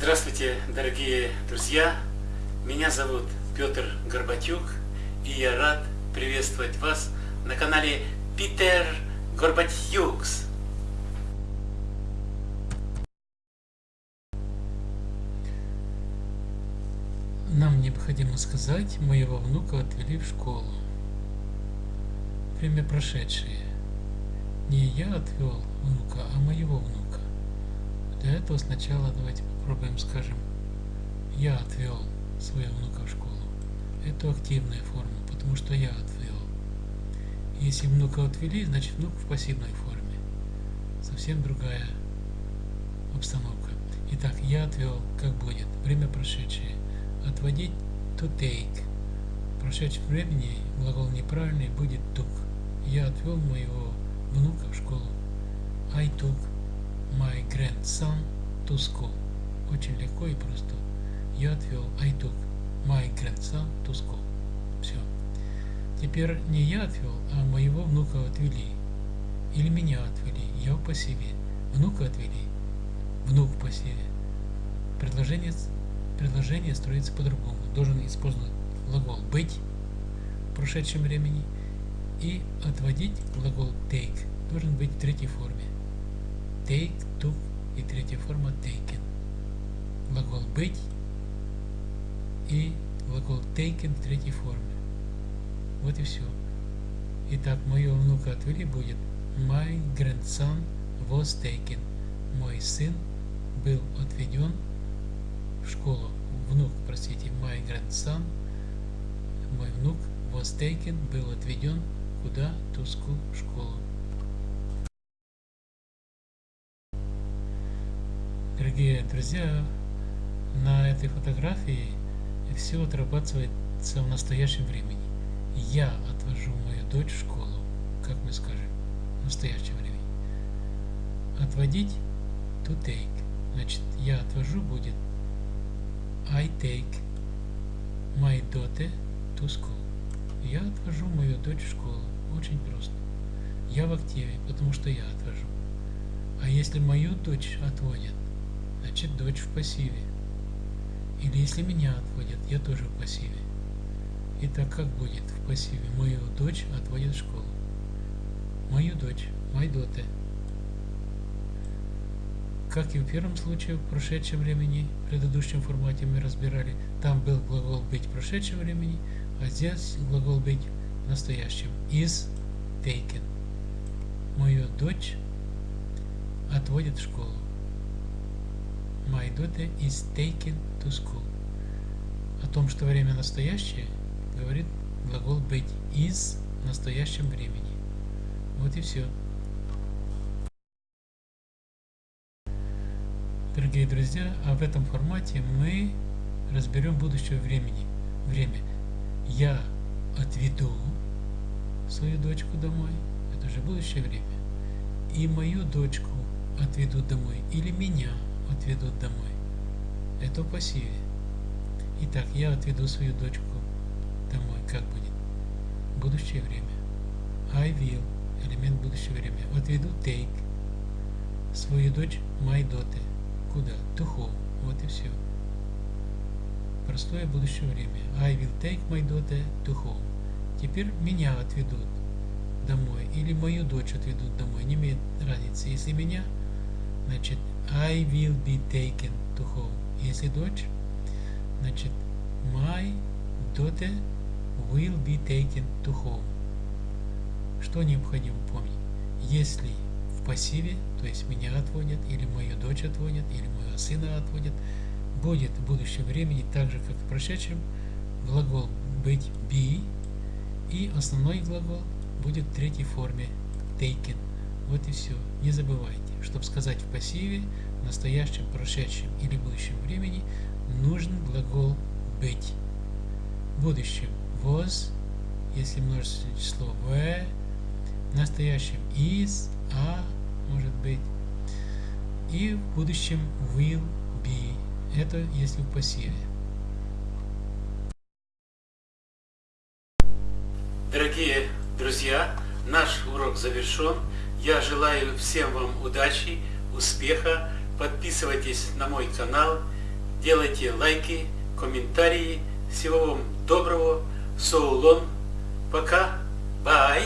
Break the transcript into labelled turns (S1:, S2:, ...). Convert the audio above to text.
S1: Здравствуйте, дорогие друзья! Меня зовут Петр Горбатюк, и я рад приветствовать вас на канале Питер Горбатюкс.
S2: Нам необходимо сказать, моего внука отвели в школу. Время прошедшее. Не я отвел внука, а. Для этого сначала давайте попробуем скажем я отвел своего внука в школу. Это активная форма, потому что я отвел. Если внука отвели, значит внук в пассивной форме. Совсем другая обстановка. Итак, я отвел, как будет, время прошедшее. Отводить to take. В прошедшем времени глагол неправильный будет took. Я отвел моего внука в школу. I took my grandson school. Очень легко и просто. Я отвел I took my grandson to school. Все. Теперь не я отвел, а моего внука отвели. Или меня отвели. Я в пассиве. Внука отвели. Внук в пассиве. Предложение, предложение строится по-другому. Должен использовать глагол быть в прошедшем времени и отводить глагол take должен быть в третьей форме. Take, took и третья форма taken. Глагол быть и глагол taken в третьей форме. Вот и все. Итак, моего внука отвели будет My grandson was taken. Мой сын был отведен в школу. Внук, простите, my grandson, мой внук was taken, был отведен куда? To school, школу. Дорогие друзья, на этой фотографии все отрабатывается в настоящем времени. Я отвожу мою дочь в школу, как мы скажем, в настоящем времени. Отводить to take. Значит, я отвожу будет I take my daughter to school. Я отвожу мою дочь в школу. Очень просто. Я в активе, потому что я отвожу. А если мою дочь отводят, значит дочь в пассиве. Или если меня отводят, я тоже в пассиве. Итак, как будет в пассиве? Мою дочь отводят в школу. Мою дочь, my daughter. Как и в первом случае, в прошедшем времени, в предыдущем формате мы разбирали, там был глагол быть в прошедшем времени, а здесь глагол быть в настоящем. Is taken. Мою дочь отводят в школу. My daughter is taken to school. О том, что время настоящее, говорит глагол быть is в настоящем времени. Вот и все. Дорогие друзья, а в этом формате мы разберем будущее времени. Время. Я отведу свою дочку домой. Это же будущее время. И мою дочку отведут домой. Или меня отведут домой. Это в пассиве. Итак, я отведу свою дочку домой. Как будет? Будущее время. I will. Элемент будущего времени. Отведу take. Свою дочь my daughter. Куда? To home. Вот и все. Простое будущее время. I will take my daughter to home. Теперь меня отведут домой. Или мою дочь отведут домой. Не имеет разницы. Если меня, значит I will be taken to home. Если дочь, значит my daughter will be taken to home. Что необходимо помнить? Если в пассиве, то есть меня отводят, или мою дочь отводят, или моего сына отводят, будет в будущем времени так же, как в прошедшем, глагол быть be, и основной глагол будет в третьей форме taken. Вот и все. Не забывайте, чтобы сказать в пассиве, в настоящем, прошедшем или будущем времени, нужен глагол быть. В будущем was, если множественное число were, в настоящем is, a, может быть, и в будущем will be. Это если в пассиве.
S1: Дорогие друзья, наш урок завершен. Я желаю всем вам удачи, успеха. Подписывайтесь на мой канал делайте лайки, комментарии. Всего вам доброго. Соулон. Пока. Бай.